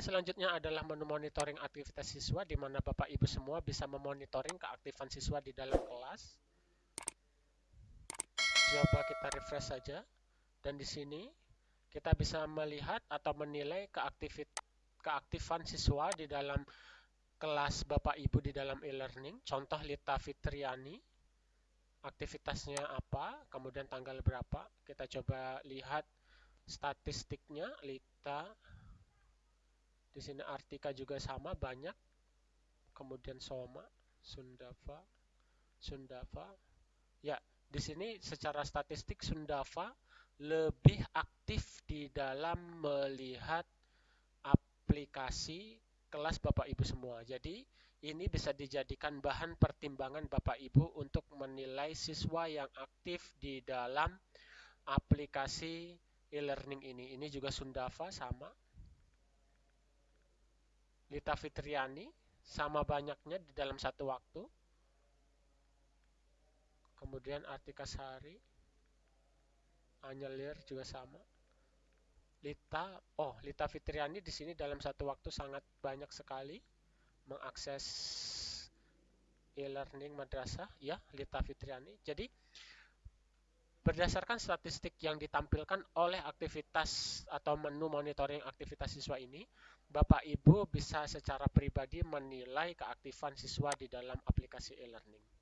selanjutnya adalah menu monitoring aktivitas siswa di mana Bapak Ibu semua bisa memonitoring keaktifan siswa di dalam kelas. Coba kita refresh saja. Dan di sini kita bisa melihat atau menilai keaktifan siswa di dalam kelas Bapak Ibu di dalam e-learning. Contoh Lita Fitriani, aktivitasnya apa, kemudian tanggal berapa. Kita coba lihat statistiknya Lita. Di sini Artika juga sama banyak. Kemudian Soma, Sundava, Sundava. Ya, di sini secara statistik Sundava lebih aktif di dalam melihat aplikasi kelas Bapak Ibu semua. Jadi ini bisa dijadikan bahan pertimbangan Bapak Ibu untuk menilai siswa yang aktif di dalam aplikasi e-learning ini. Ini juga Sundava sama. Lita Fitriani sama banyaknya di dalam satu waktu. Kemudian Artika Sari, Anyelir juga sama. Lita, oh Lita Fitriani di sini dalam satu waktu sangat banyak sekali mengakses e-learning madrasah ya Lita Fitriani. Jadi berdasarkan statistik yang ditampilkan oleh aktivitas atau menu monitoring aktivitas siswa ini, Bapak Ibu bisa secara pribadi menilai keaktifan siswa di dalam aplikasi e-learning.